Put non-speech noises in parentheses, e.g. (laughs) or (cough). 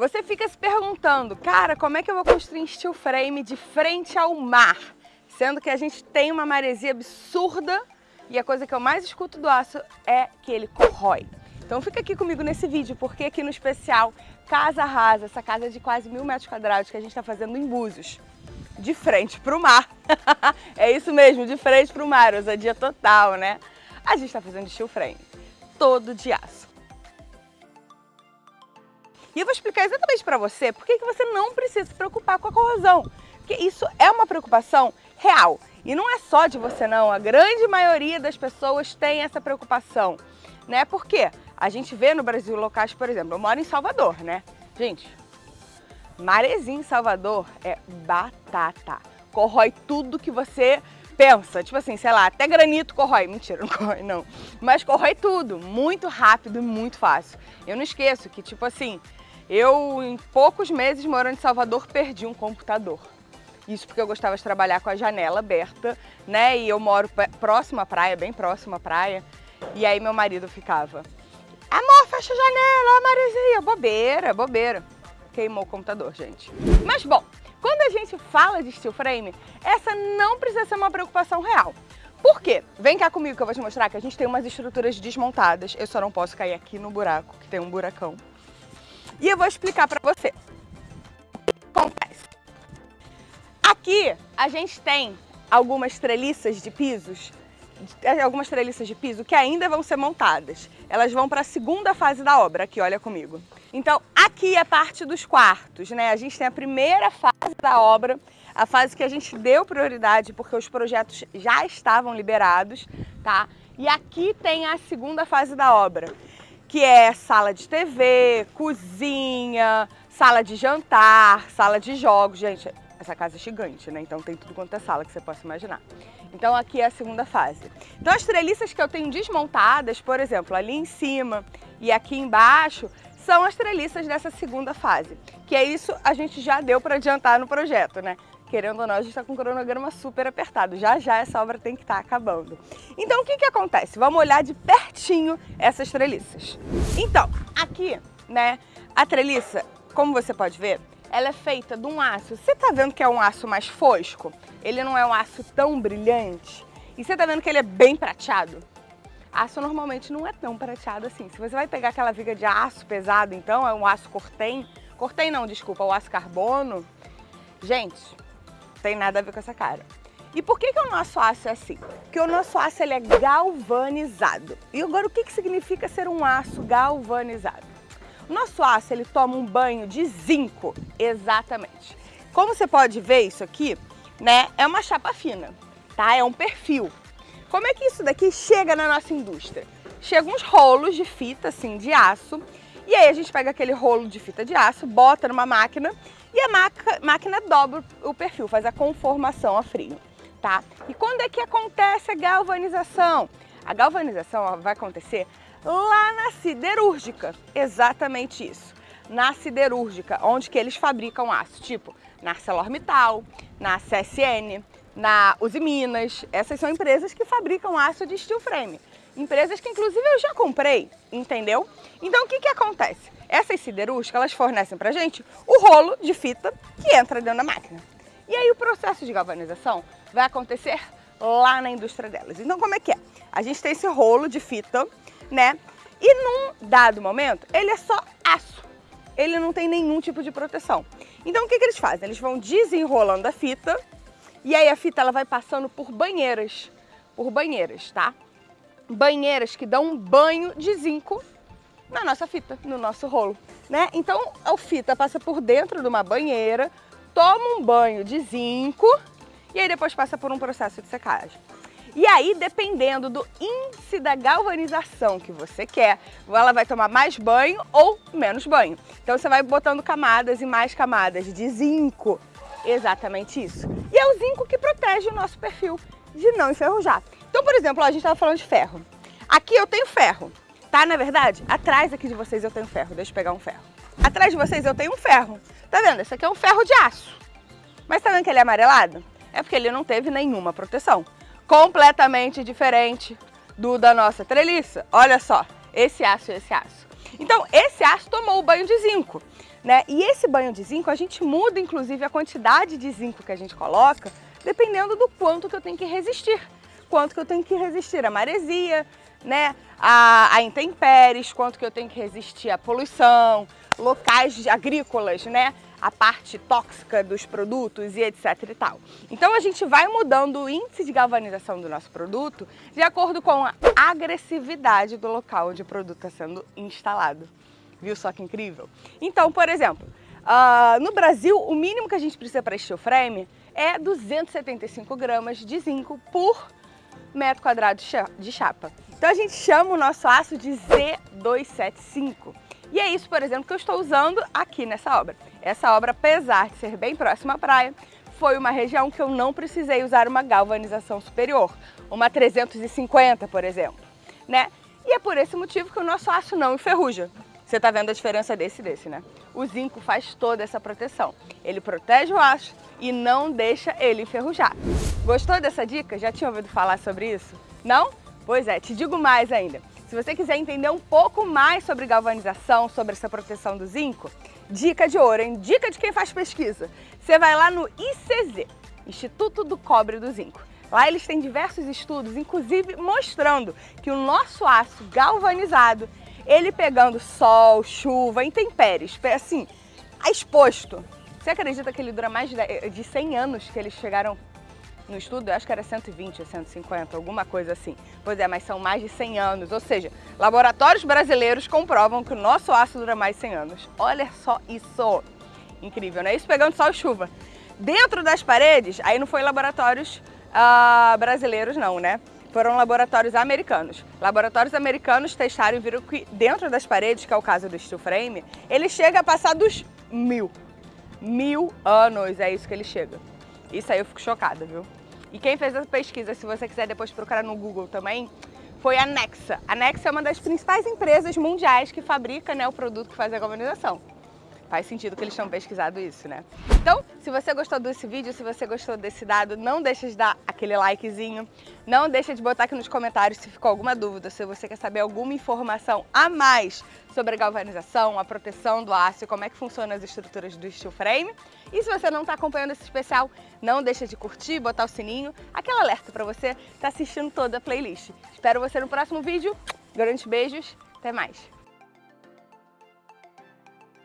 Você fica se perguntando, cara, como é que eu vou construir steel frame de frente ao mar? Sendo que a gente tem uma maresia absurda e a coisa que eu mais escuto do aço é que ele corrói. Então fica aqui comigo nesse vídeo, porque aqui no especial Casa Rasa, essa casa de quase mil metros quadrados que a gente está fazendo em Búzios, de frente para o mar. (laughs) é isso mesmo, de frente para o mar, ousadia total, né? A gente está fazendo steel frame, todo de aço. E eu vou explicar exatamente para você por que você não precisa se preocupar com a corrosão. Porque isso é uma preocupação real. E não é só de você não, a grande maioria das pessoas tem essa preocupação. Né? Por quê? A gente vê no Brasil locais, por exemplo, eu moro em Salvador, né? Gente, marezinho em Salvador é batata. Corrói tudo que você pensa. Tipo assim, sei lá, até granito corrói. Mentira, (laughs) não corrói não. Mas corrói tudo, muito rápido e muito fácil. Eu não esqueço que, tipo assim, eu, em poucos meses morando em Salvador, perdi um computador. Isso porque eu gostava de trabalhar com a janela aberta, né? E eu moro próximo à praia, bem próximo à praia. E aí meu marido ficava, amor, fecha a janela, ó, Marizinha. Bobeira, bobeira. Queimou o computador, gente. Mas bom, quando a gente fala de steel frame, essa não precisa ser uma preocupação real. Por quê? Vem cá comigo que eu vou te mostrar que a gente tem umas estruturas desmontadas. Eu só não posso cair aqui no buraco, que tem um buracão. E eu vou explicar para você acontece. Aqui a gente tem algumas treliças de pisos, algumas treliças de piso que ainda vão ser montadas. Elas vão para a segunda fase da obra, aqui, olha comigo. Então, aqui é parte dos quartos, né? A gente tem a primeira fase da obra, a fase que a gente deu prioridade porque os projetos já estavam liberados, tá? E aqui tem a segunda fase da obra, que é sala de TV, cozinha, sala de jantar, sala de jogos. Gente, essa casa é gigante, né? Então tem tudo quanto é sala que você possa imaginar. Então aqui é a segunda fase. Então as treliças que eu tenho desmontadas, por exemplo, ali em cima e aqui embaixo, são as treliças dessa segunda fase. Que é isso a gente já deu para adiantar no projeto, né? querendo ou não, a gente está com um cronograma super apertado. Já já essa obra tem que estar tá acabando. Então, o que, que acontece? Vamos olhar de pertinho essas treliças. Então, aqui, né, a treliça, como você pode ver, ela é feita de um aço. Você está vendo que é um aço mais fosco? Ele não é um aço tão brilhante? E você está vendo que ele é bem prateado? Aço normalmente não é tão prateado assim. Se você vai pegar aquela viga de aço pesado, então, é um aço cortem, cortem não, desculpa, o aço carbono, gente, tem nada a ver com essa cara. E por que, que o nosso aço é assim? Porque o nosso aço ele é galvanizado. E agora o que, que significa ser um aço galvanizado? O nosso aço ele toma um banho de zinco, exatamente. Como você pode ver isso aqui, né, é uma chapa fina, tá? É um perfil. Como é que isso daqui chega na nossa indústria? Chega uns rolos de fita assim de aço e aí a gente pega aquele rolo de fita de aço, bota numa máquina e a máquina dobra o perfil, faz a conformação a frio, tá? E quando é que acontece a galvanização? A galvanização vai acontecer lá na siderúrgica, exatamente isso. Na siderúrgica, onde que eles fabricam aço, tipo na ArcelorMittal, na CSN, na Uzi Minas. Essas são empresas que fabricam aço de steel frame. Empresas que inclusive eu já comprei, entendeu? Então o que que acontece? Essas siderúrgicas, elas fornecem pra gente o rolo de fita que entra dentro da máquina. E aí o processo de galvanização vai acontecer lá na indústria delas. Então como é que é? A gente tem esse rolo de fita, né? E num dado momento, ele é só aço. Ele não tem nenhum tipo de proteção. Então o que, que eles fazem? Eles vão desenrolando a fita e aí a fita ela vai passando por banheiras, por banheiras, tá? Banheiras que dão um banho de zinco na nossa fita, no nosso rolo, né? Então a fita passa por dentro de uma banheira, toma um banho de zinco e aí depois passa por um processo de secagem. E aí, dependendo do índice da galvanização que você quer, ela vai tomar mais banho ou menos banho. Então você vai botando camadas e mais camadas de zinco, exatamente isso. É o zinco que protege o nosso perfil de não enferrujar. Então, por exemplo, ó, a gente estava falando de ferro. Aqui eu tenho ferro, Tá, na verdade, atrás aqui de vocês eu tenho ferro. Deixa eu pegar um ferro. Atrás de vocês eu tenho um ferro. Tá vendo? Esse aqui é um ferro de aço. Mas tá vendo que ele é amarelado? É porque ele não teve nenhuma proteção. Completamente diferente do da nossa treliça. Olha só, esse aço e esse aço. Então, esse aço tomou o banho de zinco. Né? E esse banho de zinco, a gente muda inclusive a quantidade de zinco que a gente coloca, dependendo do quanto que eu tenho que resistir. Quanto que eu tenho que resistir à maresia, né? a, a intempéries, quanto que eu tenho que resistir à poluição, locais agrícolas, né? A parte tóxica dos produtos e etc e tal. Então a gente vai mudando o índice de galvanização do nosso produto de acordo com a agressividade do local onde o produto está sendo instalado. Viu só que incrível? Então, por exemplo, uh, no Brasil o mínimo que a gente precisa para steel frame é 275 gramas de zinco por metro quadrado de chapa. Então a gente chama o nosso aço de Z275. E é isso, por exemplo, que eu estou usando aqui nessa obra. Essa obra, apesar de ser bem próxima à praia, foi uma região que eu não precisei usar uma galvanização superior, uma 350, por exemplo, né? E é por esse motivo que o nosso aço não enferruja. Você está vendo a diferença desse e desse, né? O zinco faz toda essa proteção. Ele protege o aço e não deixa ele enferrujar. Gostou dessa dica? Já tinha ouvido falar sobre isso? Não? Pois é, te digo mais ainda. Se você quiser entender um pouco mais sobre galvanização, sobre essa proteção do zinco, dica de ouro, hein? Dica de quem faz pesquisa. Você vai lá no ICZ, Instituto do Cobre do Zinco. Lá eles têm diversos estudos, inclusive mostrando que o nosso aço galvanizado, ele pegando sol, chuva, intempéries, assim, exposto. Você acredita que ele dura mais de 100 anos que eles chegaram no estudo, acho que era 120 ou 150, alguma coisa assim. Pois é, mas são mais de 100 anos, ou seja, laboratórios brasileiros comprovam que o nosso aço dura mais de 100 anos. Olha só isso! Incrível, né? Isso pegando sol e chuva. Dentro das paredes, aí não foi laboratórios uh, brasileiros não, né? Foram laboratórios americanos. Laboratórios americanos testaram e viram que dentro das paredes, que é o caso do steel frame, ele chega a passar dos mil. Mil anos, é isso que ele chega. Isso aí eu fico chocada, viu? E quem fez essa pesquisa, se você quiser depois procurar no Google também, foi a Nexa. A Nexa é uma das principais empresas mundiais que fabrica né, o produto que faz a galvanização. Faz sentido que eles tenham pesquisado isso, né? Então, se você gostou desse vídeo, se você gostou desse dado, não deixa de dar aquele likezinho. Não deixa de botar aqui nos comentários se ficou alguma dúvida, se você quer saber alguma informação a mais sobre a galvanização, a proteção do aço como é que funcionam as estruturas do steel frame. E se você não está acompanhando esse especial, não deixa de curtir, botar o sininho, aquele alerta para você estar tá assistindo toda a playlist. Espero você no próximo vídeo. Grandes beijos, até mais!